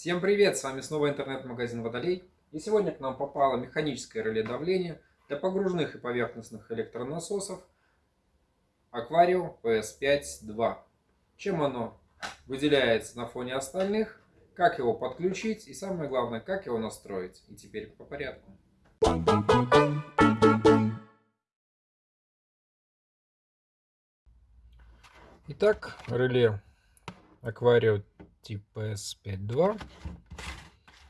Всем привет! С вами снова интернет-магазин Водолей. И сегодня к нам попало механическое реле давления для погружных и поверхностных электронасосов Aquario PS5-2. Чем оно выделяется на фоне остальных, как его подключить и самое главное, как его настроить. И теперь по порядку. Итак, реле Aquario тип PS5.2.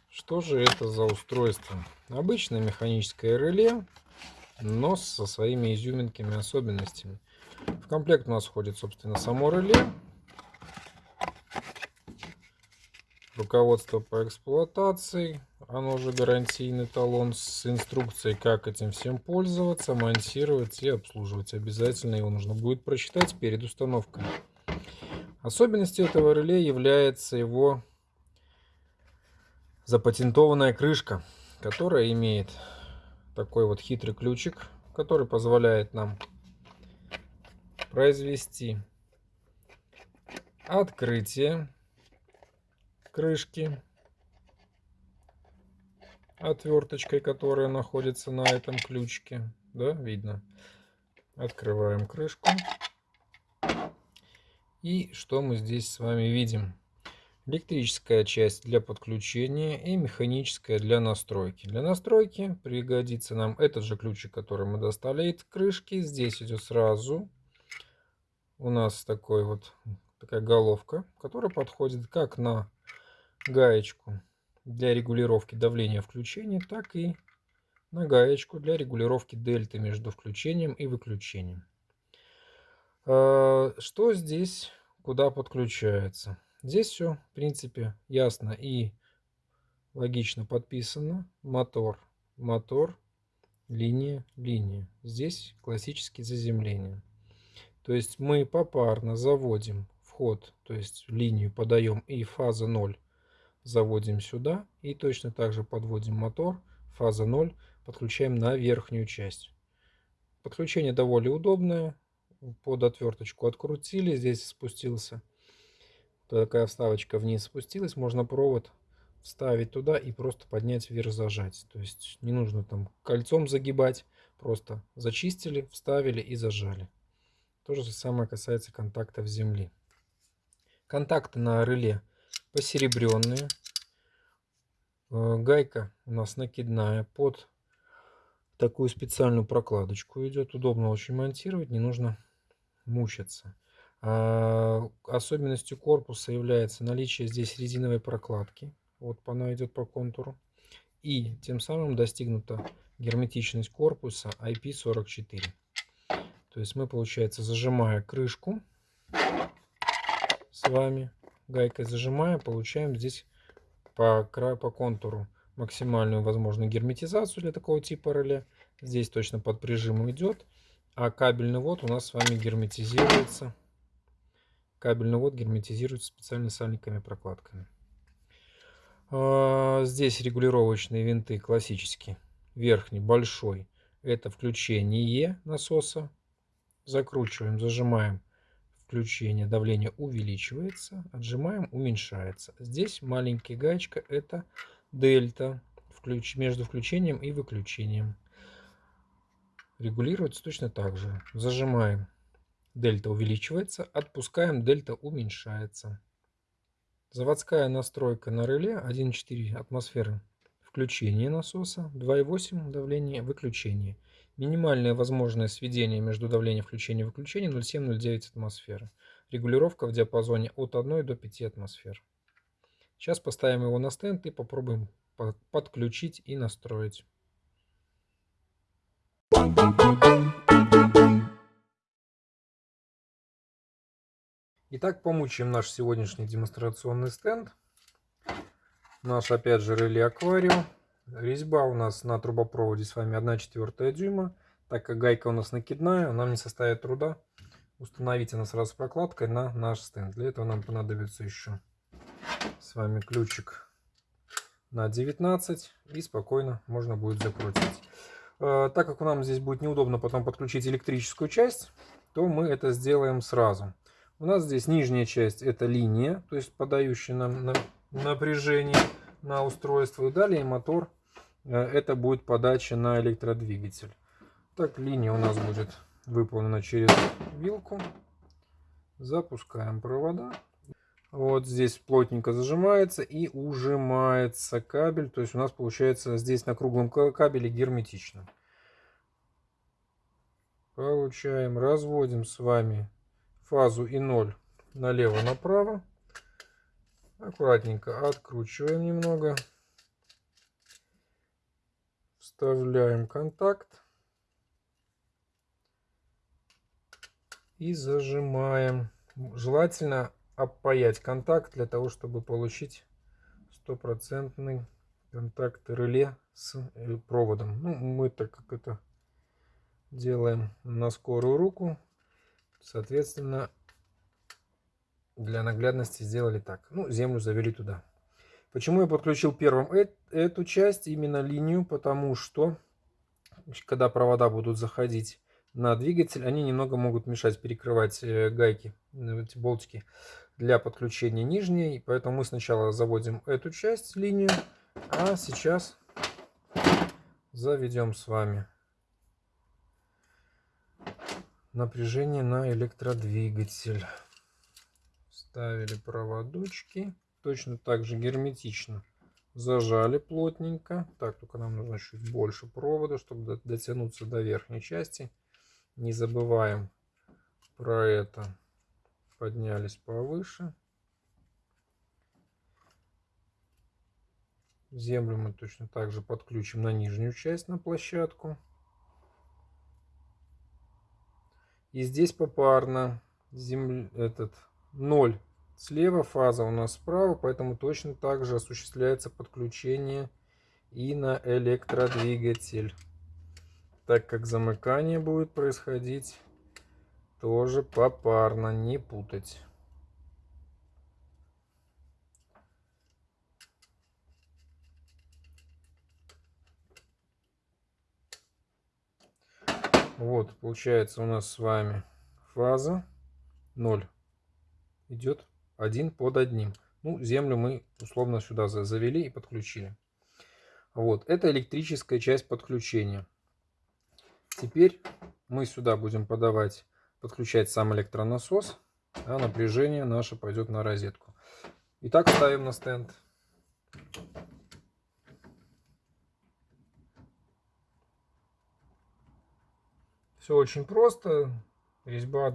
Что же это за устройство? Обычное механическое реле, но со своими изюминками особенностями. В комплект у нас входит, собственно, само реле, руководство по эксплуатации, оно же гарантийный талон с инструкцией, как этим всем пользоваться, монтировать и обслуживать. Обязательно его нужно будет прочитать перед установкой. Особенностью этого реле является его запатентованная крышка, которая имеет такой вот хитрый ключик, который позволяет нам произвести открытие крышки отверточкой, которая находится на этом ключике. Да, видно. Открываем крышку. И что мы здесь с вами видим? Электрическая часть для подключения и механическая для настройки. Для настройки пригодится нам этот же ключик, который мы достали из крышки. Здесь идет сразу у нас такой вот такая головка, которая подходит как на гаечку для регулировки давления включения, так и на гаечку для регулировки дельты между включением и выключением. А, что здесь, куда подключается? Здесь все, в принципе, ясно и логично подписано. Мотор, мотор, линия, линия. Здесь классические заземления. То есть мы попарно заводим вход, то есть линию подаем и фаза 0 заводим сюда. И точно так же подводим мотор, фаза 0, подключаем на верхнюю часть. Подключение довольно удобное под отверточку открутили, здесь спустился такая вставочка вниз спустилась, можно провод вставить туда и просто поднять вверх зажать. То есть не нужно там кольцом загибать, просто зачистили, вставили и зажали. То же самое касается контактов земли. Контакты на реле посеребренные. Э, гайка у нас накидная под такую специальную прокладочку идет. Удобно очень монтировать, не нужно мучиться. А, особенностью корпуса является наличие здесь резиновой прокладки. Вот она идет по контуру. И тем самым достигнута герметичность корпуса IP44. То есть мы, получается, зажимая крышку с вами, гайкой зажимая, получаем здесь по, краю, по контуру максимальную возможную герметизацию для такого типа реле. Здесь точно под прижимом идет. А кабельный вот у нас с вами герметизируется. Кабельный вот герметизируется специальными сальниками прокладками. А, здесь регулировочные винты классические. Верхний, большой. Это включение насоса. Закручиваем, зажимаем. Включение, давление увеличивается. Отжимаем, уменьшается. Здесь маленькая гаечка. Это дельта между включением и выключением. Регулируется точно так же. Зажимаем, дельта увеличивается, отпускаем, дельта уменьшается. Заводская настройка на реле 1,4 атмосферы. Включение насоса, 2,8 давление, выключение. Минимальное возможное сведение между давлением включения и выключения 0,7-0,9 атмосферы. Регулировка в диапазоне от 1 до 5 атмосфер. Сейчас поставим его на стенд и попробуем подключить и настроить. Итак, помучаем наш сегодняшний демонстрационный стенд. Наш, опять же, реле аквариум. Резьба у нас на трубопроводе с вами 1 четвертая дюйма. Так как гайка у нас накидная, нам не составит труда установить она сразу с прокладкой на наш стенд. Для этого нам понадобится еще с вами ключик на 19 и спокойно можно будет закрутить. Э, так как нам здесь будет неудобно потом подключить электрическую часть, то мы это сделаем сразу. У нас здесь нижняя часть это линия, то есть подающая нам на напряжение на устройство. И далее мотор, э, это будет подача на электродвигатель. Так, линия у нас будет выполнена через вилку. Запускаем провода. Вот здесь плотненько зажимается и ужимается кабель. То есть у нас получается здесь на круглом кабеле герметично. Получаем, разводим с вами фазу и 0 налево-направо. Аккуратненько откручиваем немного. Вставляем контакт. И зажимаем. Желательно опаять контакт для того, чтобы получить стопроцентный контакт реле с э, проводом. Ну, мы так как это делаем на скорую руку, соответственно, для наглядности сделали так. Ну, землю завели туда. Почему я подключил первым эту часть, именно линию? Потому что, когда провода будут заходить на двигатель, они немного могут мешать перекрывать э, гайки, э, эти болтики для подключения нижней. Поэтому мы сначала заводим эту часть, линию, а сейчас заведем с вами напряжение на электродвигатель. Ставили проводочки. Точно так же герметично зажали плотненько. Так, только нам нужно чуть больше провода, чтобы дотянуться до верхней части. Не забываем про это. Поднялись повыше. Землю мы точно так же подключим на нижнюю часть, на площадку. И здесь попарно земля, этот 0 слева, фаза у нас справа, поэтому точно так же осуществляется подключение и на электродвигатель. Так как замыкание будет происходить тоже попарно, не путать. Вот, получается у нас с вами фаза 0 идет один под одним. Ну, землю мы условно сюда завели и подключили. Вот, это электрическая часть подключения. Теперь мы сюда будем подавать, подключать сам электронасос, а напряжение наше пойдет на розетку. Итак, ставим на стенд. Все очень просто. Резьба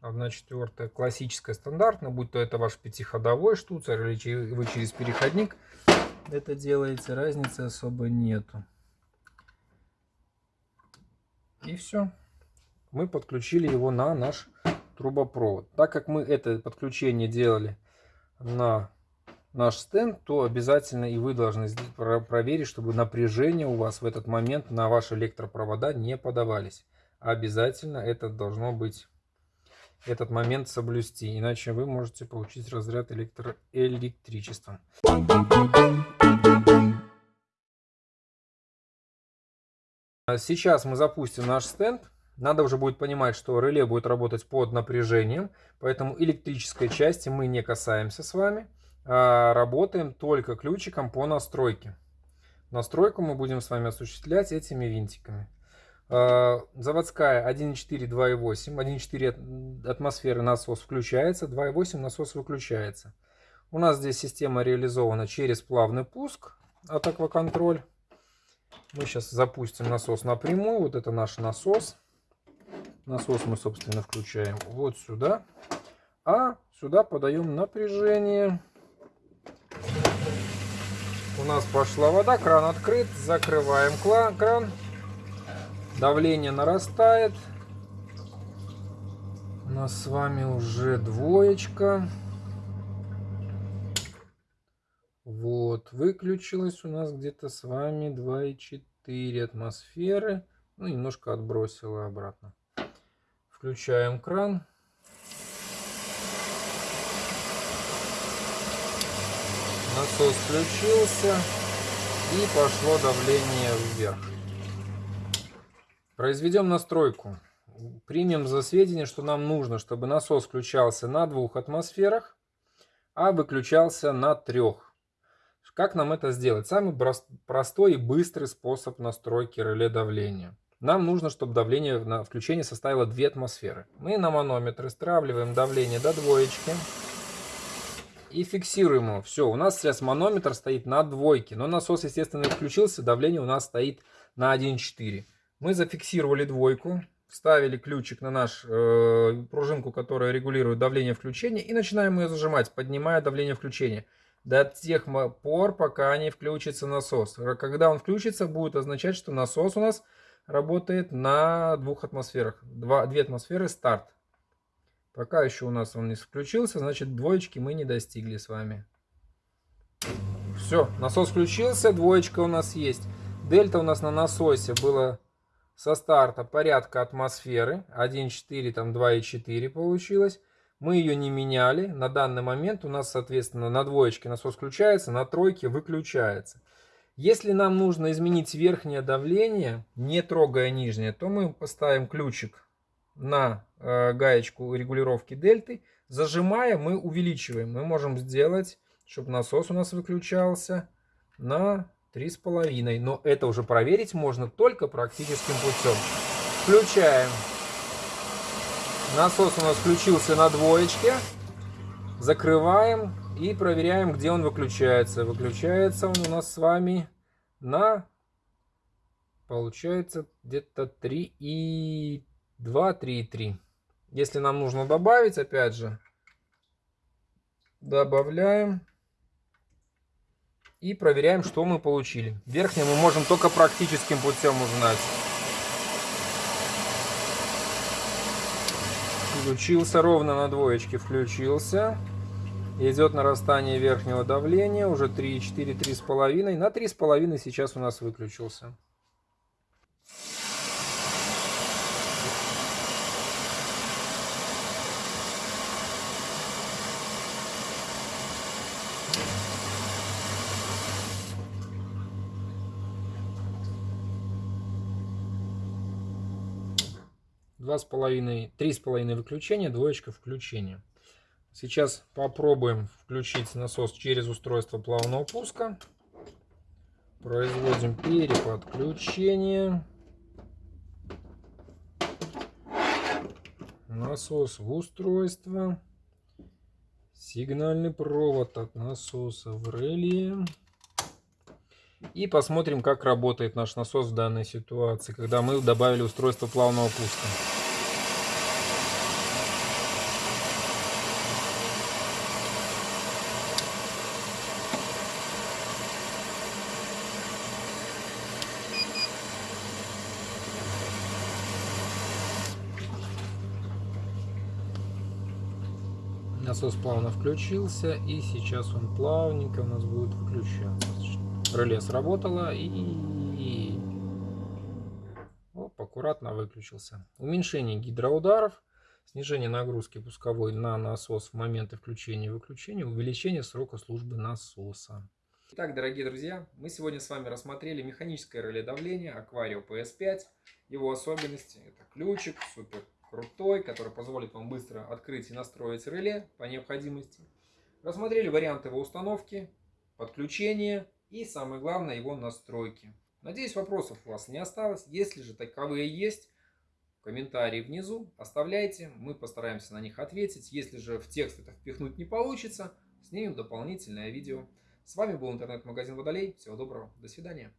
1 четвертая классическая стандартная, будь то это ваш пятиходовой штуцер или вы через переходник это делаете, разницы особо нету. И все. Мы подключили его на наш трубопровод. Так как мы это подключение делали на наш стенд, то обязательно и вы должны проверить, чтобы напряжение у вас в этот момент на ваши электропровода не подавались. Обязательно это должно быть этот момент соблюсти, иначе вы можете получить разряд электроэлектричества. Сейчас мы запустим наш стенд. Надо уже будет понимать, что реле будет работать под напряжением, поэтому электрической части мы не касаемся с вами, а работаем только ключиком по настройке. Настройку мы будем с вами осуществлять этими винтиками. А, заводская 1.4, 2.8. 1.4 атмосферы насос включается, 2.8 насос выключается. У нас здесь система реализована через плавный пуск от акваконтроль. Мы сейчас запустим насос напрямую. Вот это наш насос. Насос мы, собственно, включаем вот сюда. А сюда подаем напряжение. У нас пошла вода, кран открыт. Закрываем кран. Давление нарастает. У нас с вами уже двоечка. Вот, выключилось у нас где-то с вами 2,4 атмосферы. Ну, немножко отбросила обратно. Включаем кран. Насос включился. И пошло давление вверх. Произведем настройку. Примем за сведение, что нам нужно, чтобы насос включался на двух атмосферах а выключался на трех. Как нам это сделать? Самый простой и быстрый способ настройки реле давления. Нам нужно, чтобы давление на включение составило 2 атмосферы. Мы на манометр стравливаем давление до двоечки и фиксируем его. Все, у нас сейчас манометр стоит на двойке, но насос, естественно, включился, давление у нас стоит на 1,4. Мы зафиксировали двойку, вставили ключик на нашу э, пружинку, которая регулирует давление включения, и начинаем ее зажимать, поднимая давление включения до тех пор, пока не включится насос. Когда он включится, будет означать, что насос у нас работает на двух атмосферах. Два, две атмосферы старт. Пока еще у нас он не включился, значит двоечки мы не достигли с вами. Все, насос включился, двоечка у нас есть. Дельта у нас на насосе было со старта порядка атмосферы. 1,4, там 2,4 получилось. Мы ее не меняли. На данный момент у нас, соответственно, на двоечке насос включается, на тройке выключается. Если нам нужно изменить верхнее давление, не трогая нижнее, то мы поставим ключик на э, гаечку регулировки дельты. Зажимая, мы увеличиваем. Мы можем сделать, чтобы насос у нас выключался на 3,5. Но это уже проверить можно только практическим путем. Включаем. Насос у нас включился на двоечке. Закрываем и проверяем, где он выключается. Выключается он у нас с вами на, получается, где-то 3 и 2, 3 и 3. Если нам нужно добавить, опять же, добавляем. И проверяем, что мы получили. Верхнее мы можем только практическим путем узнать. Включился ровно на двоечке, включился. Идет нарастание верхнего давления, уже 3,4, 3,5. На 3,5 сейчас у нас выключился. два с половиной, три с половиной выключения, двоечка включения. Сейчас попробуем включить насос через устройство плавного пуска. Производим переподключение. Насос в устройство. Сигнальный провод от насоса в реле. И посмотрим, как работает наш насос в данной ситуации, когда мы добавили устройство плавного пуска. Насос плавно включился и сейчас он плавненько у нас будет выключаться. Реле сработало и Оп, аккуратно выключился. Уменьшение гидроударов, снижение нагрузки пусковой на насос в моменты включения и выключения, увеличение срока службы насоса. Итак, дорогие друзья, мы сегодня с вами рассмотрели механическое реле давления Aquario PS5. Его особенности это ключик, супер крутой, который позволит вам быстро открыть и настроить реле по необходимости. Рассмотрели варианты его установки, подключения и самое главное его настройки. Надеюсь вопросов у вас не осталось. Если же таковые есть, комментарии внизу оставляйте, мы постараемся на них ответить. Если же в текст это впихнуть не получится, снимем дополнительное видео. С вами был интернет-магазин Водолей. Всего доброго, до свидания.